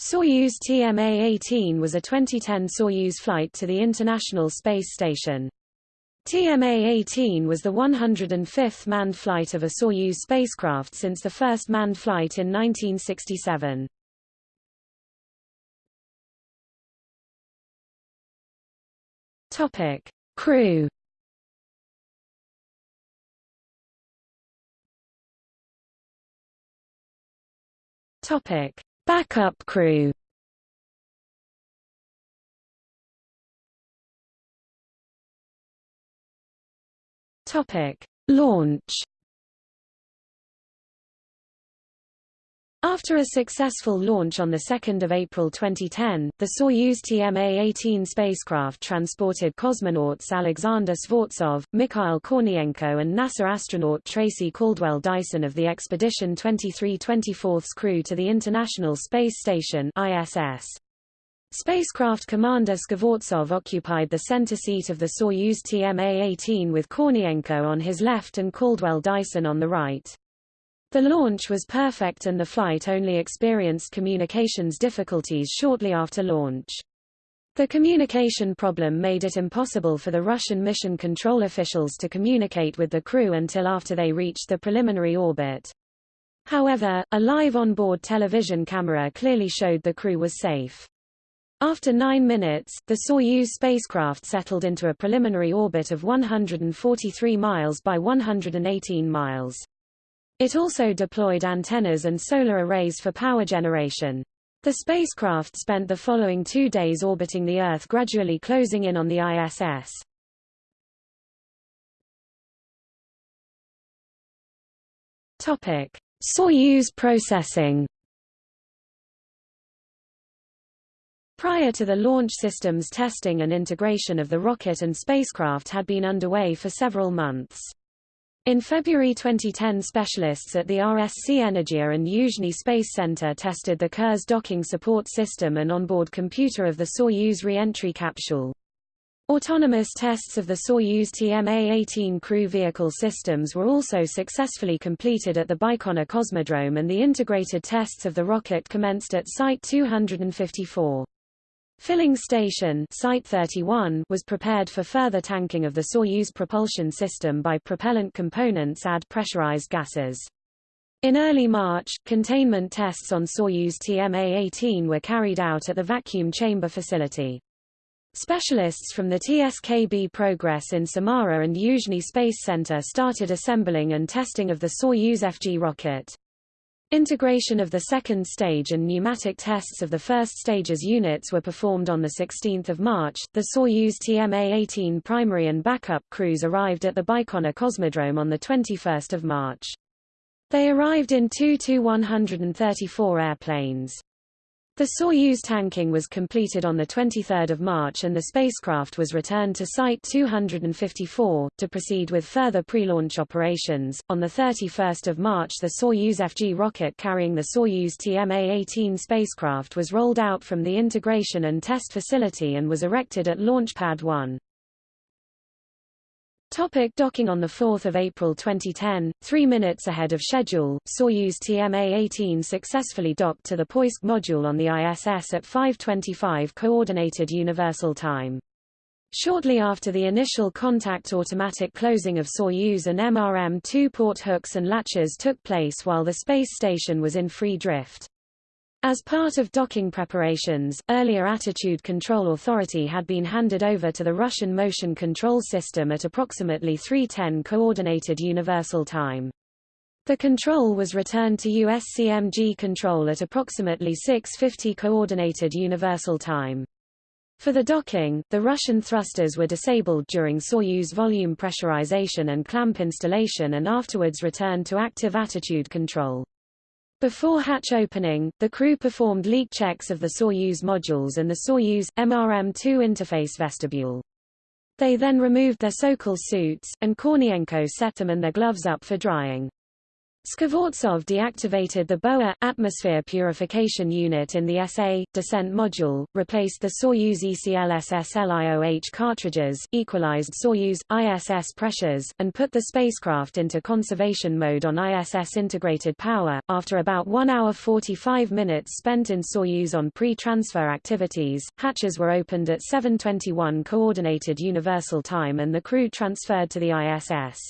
Soyuz TMA-18 was a 2010 Soyuz flight to the International Space Station. TMA-18 was the 105th manned flight of a Soyuz spacecraft since the first manned flight in 1967. Topic: Crew. Topic: Backup crew Topic: Launch. After a successful launch on 2 April 2010, the Soyuz TMA-18 spacecraft transported cosmonauts Alexander Skvortsov, Mikhail Kornienko and NASA astronaut Tracy Caldwell Dyson of the Expedition 2324's crew to the International Space Station ISS. Spacecraft commander Skvortsov occupied the center seat of the Soyuz TMA-18 with Kornienko on his left and Caldwell Dyson on the right. The launch was perfect and the flight only experienced communications difficulties shortly after launch. The communication problem made it impossible for the Russian mission control officials to communicate with the crew until after they reached the preliminary orbit. However, a live onboard television camera clearly showed the crew was safe. After nine minutes, the Soyuz spacecraft settled into a preliminary orbit of 143 miles by 118 miles. It also deployed antennas and solar arrays for power generation. The spacecraft spent the following two days orbiting the Earth gradually closing in on the ISS. Topic: Soyuz processing. Prior to the launch systems testing and integration of the rocket and spacecraft had been underway for several months. In February 2010 specialists at the RSC Energia and Yuzhny Space Center tested the Kurs docking support system and onboard computer of the Soyuz re-entry capsule. Autonomous tests of the Soyuz TMA-18 crew vehicle systems were also successfully completed at the Baikonur Cosmodrome and the integrated tests of the rocket commenced at Site 254. Filling station Site 31 was prepared for further tanking of the Soyuz propulsion system by propellant components add pressurized gases. In early March, containment tests on Soyuz TMA-18 were carried out at the vacuum chamber facility. Specialists from the TSKB Progress in Samara and Yuzhny Space Center started assembling and testing of the Soyuz FG rocket. Integration of the second stage and pneumatic tests of the first stage's units were performed on 16 March. The Soyuz TMA-18 primary and backup crews arrived at the Baikonur Cosmodrome on 21 March. They arrived in two Tu-134 airplanes. The Soyuz tanking was completed on 23 March and the spacecraft was returned to Site 254, to proceed with further pre-launch operations. On 31 March the Soyuz FG rocket carrying the Soyuz TMA-18 spacecraft was rolled out from the integration and test facility and was erected at Launch Pad 1. Topic docking On 4 April 2010, three minutes ahead of schedule, Soyuz TMA-18 successfully docked to the Poisk module on the ISS at 5.25 Coordinated Universal Time. Shortly after the initial contact automatic closing of Soyuz and MRM-2 port hooks and latches took place while the space station was in free drift. As part of docking preparations, earlier Attitude Control Authority had been handed over to the Russian Motion Control System at approximately 3.10 Coordinated Universal Time. The control was returned to USCMG control at approximately 6.50 Coordinated Universal Time. For the docking, the Russian thrusters were disabled during Soyuz volume pressurization and clamp installation and afterwards returned to active attitude control. Before hatch opening, the crew performed leak checks of the Soyuz modules and the Soyuz MRM-2 interface vestibule. They then removed their Sokol suits, and Kornienko set them and their gloves up for drying. Skvortsov deactivated the BOA atmosphere purification unit in the SA descent module, replaced the Soyuz ECLSS LIOH cartridges, equalized Soyuz ISS pressures, and put the spacecraft into conservation mode on ISS integrated power. After about 1 hour 45 minutes spent in Soyuz on pre-transfer activities, hatches were opened at 7:21 coordinated universal time and the crew transferred to the ISS.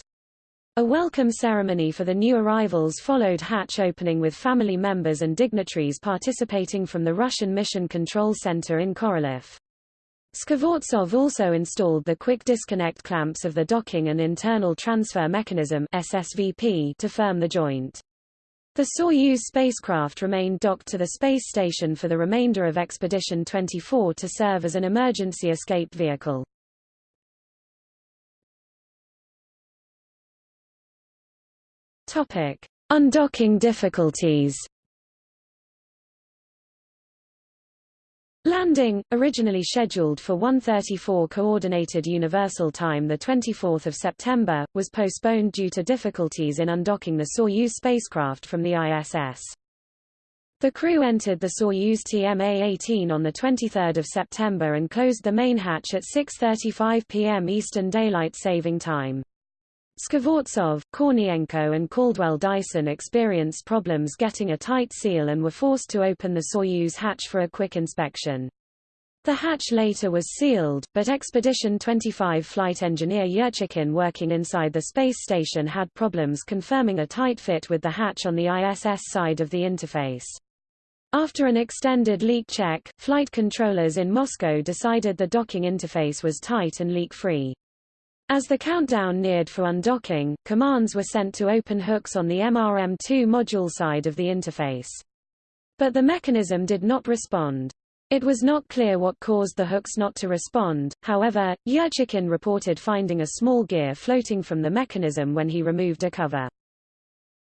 A welcome ceremony for the new arrivals followed hatch opening with family members and dignitaries participating from the Russian Mission Control Center in Korolyov. Skvortsov also installed the quick disconnect clamps of the docking and internal transfer mechanism SSVP to firm the joint. The Soyuz spacecraft remained docked to the space station for the remainder of Expedition 24 to serve as an emergency escape vehicle. Topic: Undocking difficulties. Landing, originally scheduled for 1:34 coordinated universal time the 24th of September, was postponed due to difficulties in undocking the Soyuz spacecraft from the ISS. The crew entered the Soyuz TMA-18 on the 23rd of September and closed the main hatch at 6:35 p.m. Eastern Daylight Saving Time. Skvortsov, Kornienko and Caldwell Dyson experienced problems getting a tight seal and were forced to open the Soyuz hatch for a quick inspection. The hatch later was sealed, but Expedition 25 flight engineer Yurchikhin working inside the space station had problems confirming a tight fit with the hatch on the ISS side of the interface. After an extended leak check, flight controllers in Moscow decided the docking interface was tight and leak-free. As the countdown neared for undocking, commands were sent to open hooks on the MRM-2 module side of the interface. But the mechanism did not respond. It was not clear what caused the hooks not to respond, however, Yurchikhin reported finding a small gear floating from the mechanism when he removed a cover.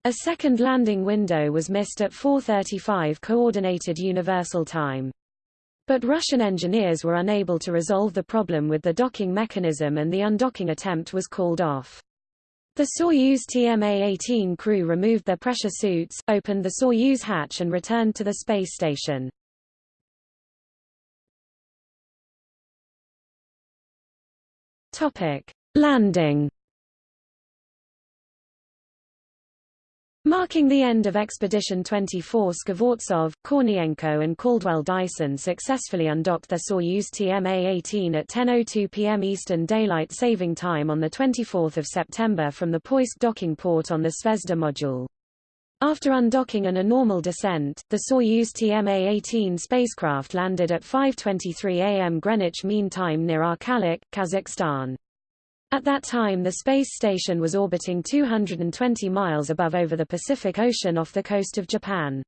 A second landing window was missed at 4.35 Coordinated Universal Time. But Russian engineers were unable to resolve the problem with the docking mechanism and the undocking attempt was called off. The Soyuz TMA-18 crew removed their pressure suits, opened the Soyuz hatch and returned to the space station. Topic: Landing Marking the end of Expedition 24 Skvortsov, Kornienko and Caldwell Dyson successfully undocked their Soyuz TMA-18 at 10.02 p.m. Eastern Daylight Saving Time on 24 September from the Poisk docking port on the Zvezda module. After undocking and a normal descent, the Soyuz TMA-18 spacecraft landed at 5.23 am Greenwich Mean Time near Arkalyk, Kazakhstan. At that time the space station was orbiting 220 miles above over the Pacific Ocean off the coast of Japan.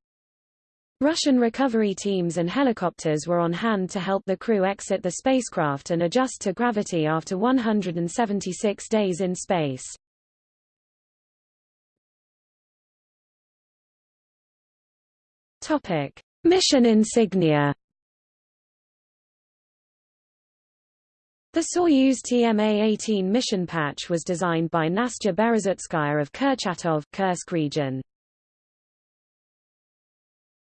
Russian recovery teams and helicopters were on hand to help the crew exit the spacecraft and adjust to gravity after 176 days in space. Topic: Mission insignia The Soyuz TMA-18 mission patch was designed by Nastya Berezutskaya of Kurchatov, Kursk region.